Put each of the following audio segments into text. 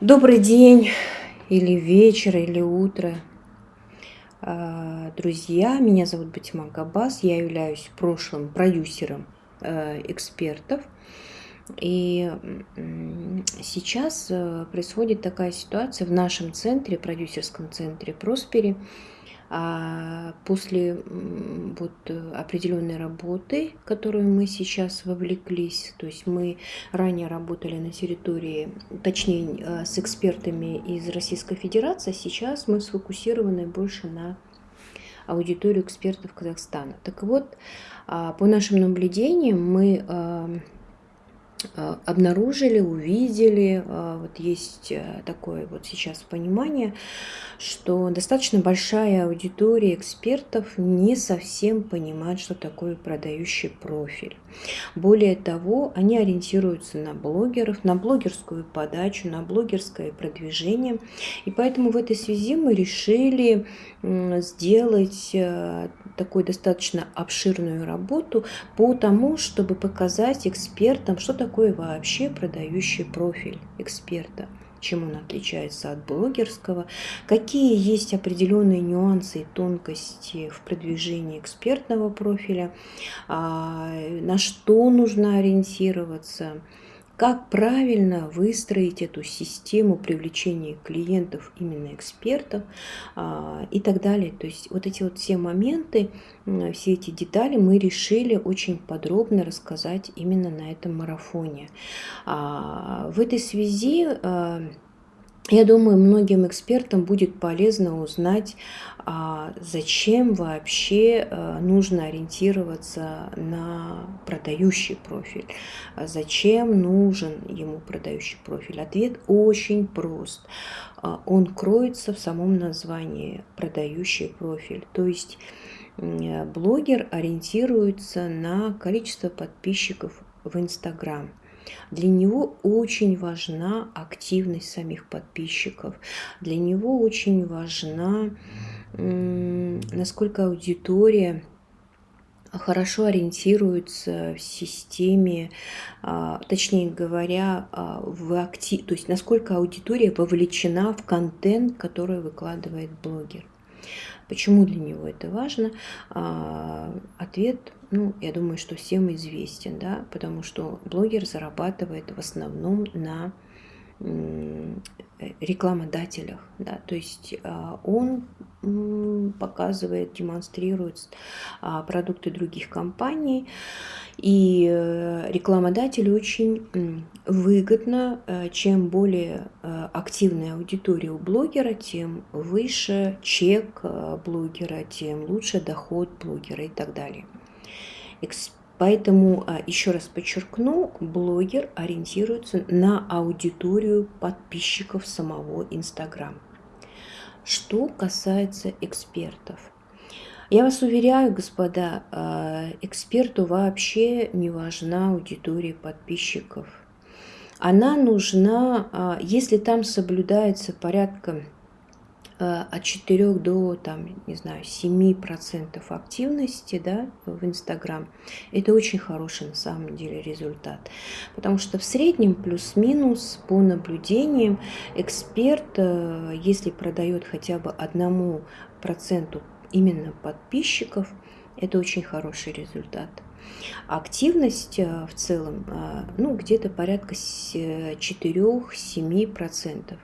Добрый день, или вечер, или утро. А, друзья, меня зовут Батима Габас, я являюсь прошлым продюсером э, экспертов. И сейчас э, происходит такая ситуация в нашем центре, продюсерском центре Проспери, а после вот э, определенной работы, которую мы сейчас вовлеклись, то есть мы ранее работали на территории, точнее э, с экспертами из Российской Федерации, сейчас мы сфокусированы больше на аудиторию экспертов Казахстана. Так вот, а, по нашим наблюдениям мы обнаружили, увидели, э, вот есть э, такое вот сейчас понимание, что достаточно большая аудитория экспертов не совсем понимает, что такое продающий профиль. Более того, они ориентируются на блогеров, на блогерскую подачу, на блогерское продвижение. И поэтому в этой связи мы решили сделать такую достаточно обширную работу по тому, чтобы показать экспертам, что такое вообще продающий профиль эксперта? Чем он отличается от блогерского, какие есть определенные нюансы и тонкости в продвижении экспертного профиля, а, на что нужно ориентироваться, как правильно выстроить эту систему привлечения клиентов, именно экспертов а, и так далее. То есть вот эти вот все моменты, все эти детали мы решили очень подробно рассказать именно на этом марафоне. А, в этой связи а, я думаю, многим экспертам будет полезно узнать, а зачем вообще э, нужно ориентироваться на продающий профиль, а зачем нужен ему продающий профиль. Ответ очень прост. А, он кроется в самом названии продающий профиль. То есть блогер ориентируется на количество подписчиков в Инстаграм. Для него очень важна активность самих подписчиков. Для него очень важна, насколько аудитория хорошо ориентируется в системе, а, точнее говоря, а, в актив, то есть насколько аудитория вовлечена в контент, который выкладывает блогер. Почему для него это важно? А, ответ, ну, я думаю, что всем известен, да, потому что блогер зарабатывает в основном на рекламодателях, да, то есть а, он показывает, демонстрирует а, продукты других компаний, и э, рекламодателю очень выгодно, э, чем более э, активная аудитория у блогера, тем выше чек блогера, тем лучше доход блогера и так далее. Поэтому, а, еще раз подчеркну, блогер ориентируется на аудиторию подписчиков самого Инстаграм. Что касается экспертов. Я вас уверяю, господа, а, эксперту вообще не важна аудитория подписчиков. Она нужна, а, если там соблюдается порядка Э, от 4 до, там, не знаю, 7% активности да, в Инстаграм, это очень хороший на самом деле результат. Потому что в среднем плюс-минус по наблюдениям эксперт, э, если продает хотя бы одному проценту именно подписчиков, это очень хороший результат. Активность э, в целом, ну, где-то порядка 4-7%.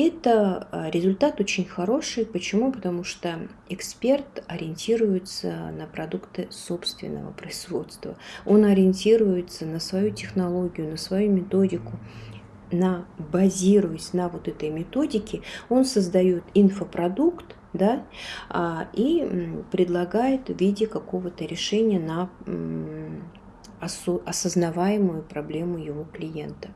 Это а, результат очень хороший. Почему? Потому что эксперт ориентируется на продукты собственного производства. Он ориентируется на свою технологию, на свою методику. На, базируясь на вот этой методике, он создает инфопродукт, да, а, и предлагает в виде какого-то решения на осознаваемую проблему его клиента.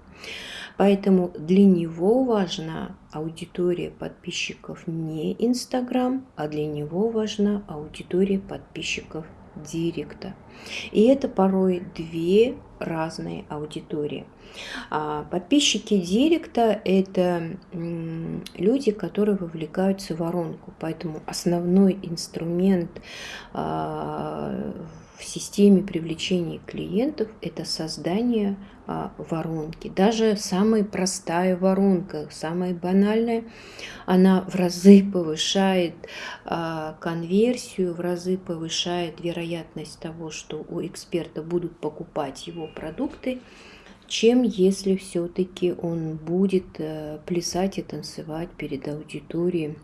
Поэтому для него важна аудитория подписчиков не Инстаграм, а для него важна аудитория подписчиков Директа. И это порой две разные аудитории. А подписчики Директа – это люди, которые вовлекаются в воронку. Поэтому основной инструмент а, в системе привлечения клиентов – это создание а, воронки. Даже самая простая воронка, самая банальная, она в разы повышает а, конверсию, в разы повышает вероятность того, что у эксперта будут покупать его продукты, чем если все-таки он будет э, плясать и танцевать перед аудиторией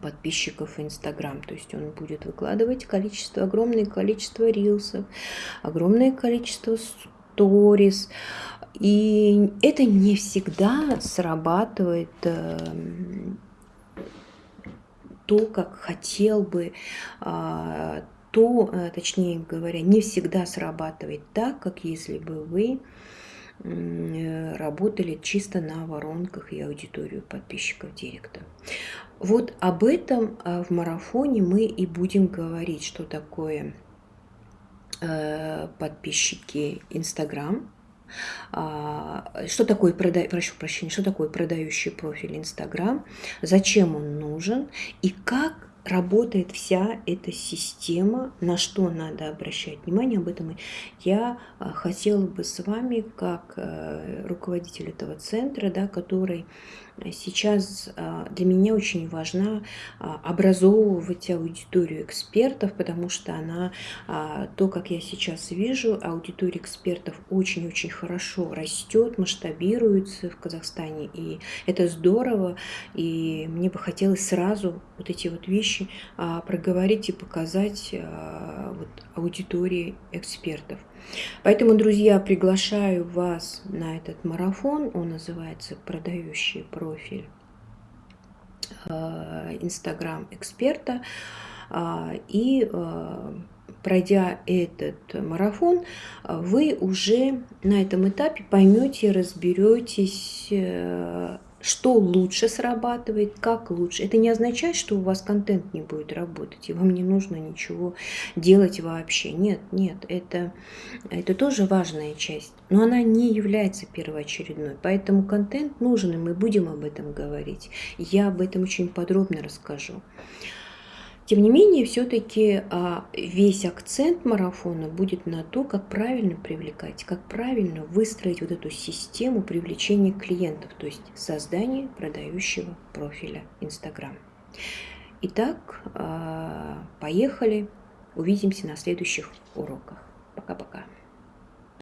подписчиков в Инстаграм. То есть он будет выкладывать количество, огромное количество рилсов, огромное количество сторис. И это не всегда срабатывает э, то, как хотел бы, э, то, э, точнее говоря, не всегда срабатывает так, как если бы вы работали чисто на воронках и аудиторию подписчиков директа. Вот об этом а, в марафоне мы и будем говорить, что такое э, подписчики Инстаграм, а, что такое, прошу прощения, что такое продающий профиль Инстаграм, зачем он нужен и как работает вся эта система, на что надо обращать внимание, об этом я а, хотела бы с вами, как э, руководитель этого центра, да, который Сейчас а, для меня очень важно а, образовывать аудиторию экспертов, потому что она, то, как я сейчас вижу, аудитория экспертов очень-очень хорошо растет, масштабируется в Казахстане, и это здорово, и мне бы хотелось сразу вот эти вот вещи проговорить и показать вот, аудитории экспертов. Поэтому, друзья, приглашаю вас на этот марафон. Он называется «Продающий профиль э, Инстаграм эксперта». А, и э, пройдя этот марафон, вы уже на этом этапе поймете, разберетесь э, что лучше срабатывает, как лучше. Это не означает, что у вас контент не будет работать, и вам не нужно ничего делать вообще. Нет, нет, это, это тоже важная часть, но она не является первоочередной. Поэтому контент нужен, и мы будем об этом говорить. Я об этом очень подробно расскажу. Тем не менее, все-таки а, весь акцент марафона будет на то, как правильно привлекать, как правильно выстроить вот эту систему привлечения клиентов, то есть создание продающего профиля Инстаграм. Итак, а, поехали, увидимся на следующих уроках. Пока-пока.